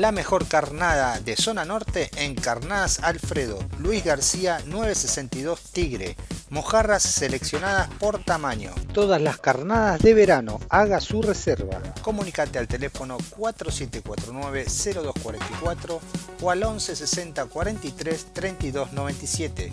La mejor carnada de zona norte en Carnadas Alfredo, Luis García 962 Tigre. Mojarras seleccionadas por tamaño. Todas las carnadas de verano, haga su reserva. Comunicate al teléfono 4749-0244 o al 11 60 43 32 97.